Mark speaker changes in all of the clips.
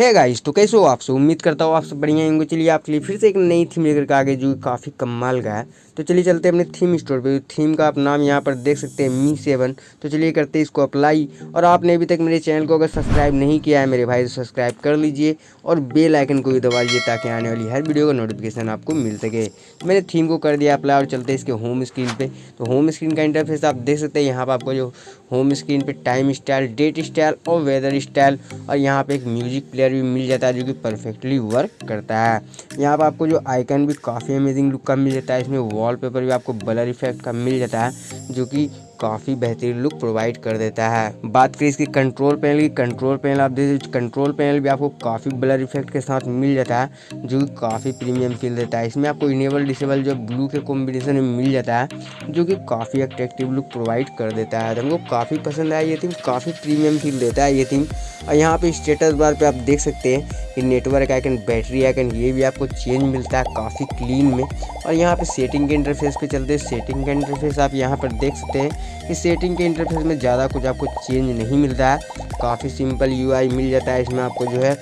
Speaker 1: है गाइस तो कैसे हो आप सब? उम्मीद करता हूँ आप सब बढ़िया होंगे। चलिए आपके लिए फिर से एक नई थीम लेकर के आगे, जो काफ़ी कमाल का है। तो चलिए चलते हैं अपने थीम स्टोर पे। थीम का आप नाम यहाँ पर देख सकते हैं मी सेवन तो चलिए करते हैं इसको अप्लाई और आपने अभी तक मेरे चैनल को अगर सब्सक्राइब नहीं किया है, मेरे भाई तो सब्सक्राइब कर लीजिए। और बेल आइकन को भी दबा लीजिए, ताकि आने वाली हर वीडियो का नोटिफिकेशन आपको मिल सके। तो मैंने थीम को कर दिया अप्लाई और चलते इसके होम स्क्रीन पर तो होम स्क्रीन का इंटरफेस आप देख सकते हैं। यहाँ पर आपको जो होम स्क्रीन पर टाइम स्टाइल डेट स्टाइल और वेदर स्टाइल और यहाँ पर एक म्यूज़िक प्लेयर भी मिल जाता है जो कि परफेक्टली वर्क करता है। यहाँ पर आपको जो आइकन भी काफ़ी अमेजिंग लुक का मिल जाता है। इसमें वॉलपेपर भी आपको बलर इफ़ेक्ट का मिल जाता है, जो कि काफ़ी बेहतरीन लुक प्रोवाइड कर देता है। बात करें इसकी कंट्रोल पैनल की कंट्रोल पैनल आप देख कंट्रोल पैनल भी आपको काफ़ी ब्लर इफ़ेक्ट के साथ मिल जाता है, जो कि काफ़ी प्रीमियम फील देता है। इसमें आपको इनेबल डिसेबल जो ब्लू के कॉम्बिनेशन में मिल जाता है, जो कि काफ़ी अट्रैक्टिव लुक प्रोवाइड कर देता है। तो हमको काफ़ी पसंद आया ये थीम काफ़ी प्रीमियम फील देता है ये थीम और यहाँ पे स्टेटस बार पे आप देख सकते हैं कि नेटवर्क आइकन बैटरी आइकन ये भी आपको चेंज मिलता है काफ़ी क्लीन में। और यहाँ पे सेटिंग के इंटरफेस पे चलते हैं सेटिंग का इंटरफेस आप यहाँ पर देख सकते हैं कि सेटिंग के इंटरफेस में ज़्यादा कुछ आपको चेंज नहीं मिलता है। काफ़ी सिंपल यूआई मिल जाता है इसमें आपको जो है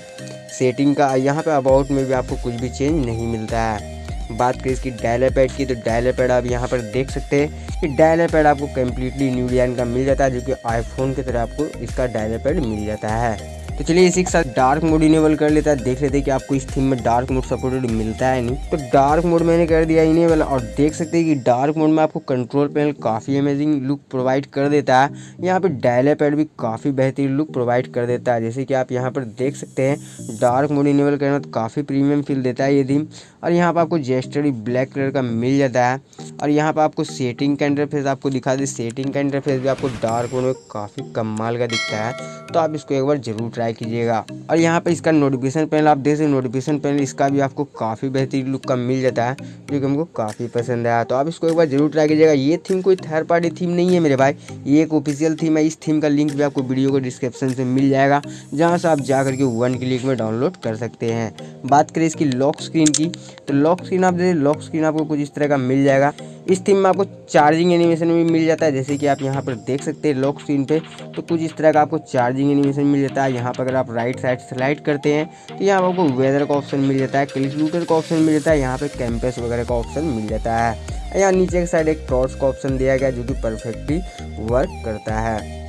Speaker 1: सेटिंग का। यहाँ पर अबाउट में भी आपको कुछ भी चेंज नहीं मिलता है। बात करें इसकी डायलर पैड की तो डायलर पैड आप यहाँ पर देख सकते हैं कि डायलर पैड आपको कम्प्लीटली न्यू डिज़ाइन का मिल जाता है, जो कि आईफोन की तरह आपको इसका डायलर पैड मिल जाता है। तो चलिए इसी के साथ डार्क मोड इनेबल कर लेता है। देख लेते हैं कि आपको इस थीम में डार्क मोड सपोर्टेड मिलता है नहीं। तो डार्क मोड मैंने कर दिया इनेबल और देख सकते हैं कि डार्क मोड में आपको कंट्रोल पैनल काफ़ी अमेजिंग लुक प्रोवाइड कर देता है। यहाँ पे डायलर पैड भी काफ़ी बेहतरीन लुक प्रोवाइड कर देता है। जैसे कि आप यहाँ पर देख सकते हैं डार्क मोड इनेबल करना तो काफ़ी प्रीमियम फील देता है ये थीम और यहाँ पर आपको जेस्टरी ब्लैक कलर का मिल जाता है। और यहाँ पर आपको सेटिंग का इंटरफेस आपको दिखा दे। सेटिंग का इंटरफेस भी आपको डार्क मोड में काफ़ी कमाल का दिखता है तो आप इसको एक बार ज़रूर ट्राई कीजिएगा। और यहाँ पर इसका नोटिफिकेशन पैनल आप देख सकते नोटिफिकेशन पैनल इसका भी आपको काफ़ी बेहतरीन लुक का मिल जाता है, जो कि हमको काफ़ी पसंद आया। तो आप इसको एक बार ज़रूर ट्राई कीजिएगा। ये थीम कोई थर्ड पार्टी थीम नहीं है मेरे भाई, ये एक ऑफिशियल थीम है। इस थीम का लिंक भी आपको वीडियो को डिस्क्रिप्शन से मिल जाएगा, जहाँ से आप जा करके वन क्लिक में डाउनलोड कर सकते हैं। बात करें इसकी लॉक स्क्रीन की तो लॉक स्क्रीन आप देखिए लॉक स्क्रीन आपको कुछ इस तरह का मिल जाएगा। इस थीम में आपको चार्जिंग एनिमेशन भी मिल जाता है, जैसे कि आप यहाँ पर देख सकते हैं लॉक स्क्रीन पे। तो कुछ इस तरह का आपको चार्जिंग एनिमेशन मिल जाता है। यहाँ पर अगर आप राइट साइड स्लाइड करते हैं तो यहाँ पर आपको वेदर का ऑप्शन मिल जाता है कैलकुलेटर का ऑप्शन मिल जाता है, यहाँ पर कैंपस वगैरह का ऑप्शन मिल जाता है। यहाँ नीचे के साइड एक क्रॉस का ऑप्शन दिया गया, जो कि परफेक्टली वर्क करता है।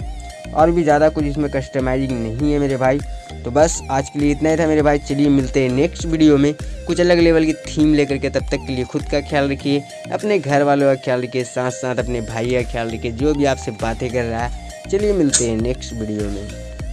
Speaker 1: और भी ज़्यादा कुछ इसमें कस्टमाइजिंग नहीं है मेरे भाई। तो बस आज के लिए इतना ही था मेरे भाई। चलिए मिलते हैं नेक्स्ट वीडियो में। कुछ अलग लेवल की थीम लेकर के तब तक के लिए खुद का ख्याल रखिए। अपने घर वालों का ख्याल रखिए। साथ साथ अपने भाई का ख्याल रखिए। जो भी आपसे बातें कर रहा है। चलिए मिलते हैं नेक्स्ट वीडियो में।